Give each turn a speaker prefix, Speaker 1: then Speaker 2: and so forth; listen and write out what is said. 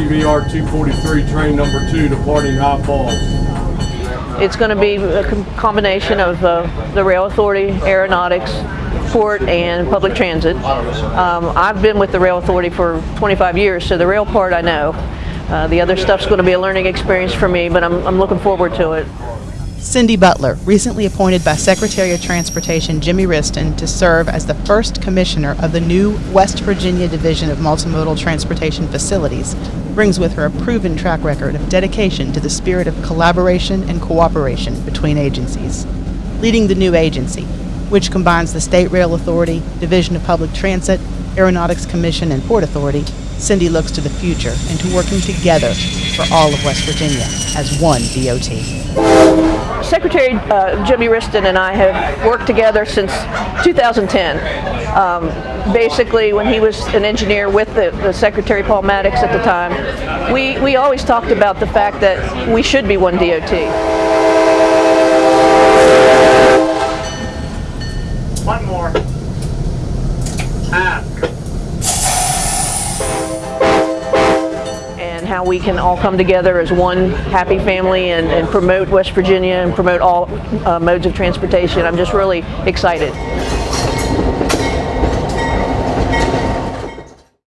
Speaker 1: GVR 243, train number two, departing High Falls.
Speaker 2: It's going to be a combination of uh, the rail authority, aeronautics, port, and public transit. Um, I've been with the rail authority for 25 years, so the rail part I know. Uh, the other stuff's going to be a learning experience for me, but I'm, I'm looking forward to it.
Speaker 3: Cindy Butler, recently appointed by Secretary of Transportation Jimmy Wriston to serve as the first commissioner of the new West Virginia Division of Multimodal Transportation Facilities, brings with her a proven track record of dedication to the spirit of collaboration and cooperation between agencies. Leading the new agency, which combines the State Rail Authority, Division of Public Transit, Aeronautics Commission, and Port Authority, Cindy looks to the future and to working together for all of West Virginia as one DOT.
Speaker 2: Secretary uh, Jimmy Wriston and I have worked together since 2010. Um, basically, when he was an engineer with the, the Secretary Paul Mattox at the time, we, we always talked about the fact that we should be one DOT.
Speaker 4: One more. Ask.
Speaker 2: How we can all come together as one happy family and, and promote West Virginia and promote all uh, modes of transportation. I'm just really excited.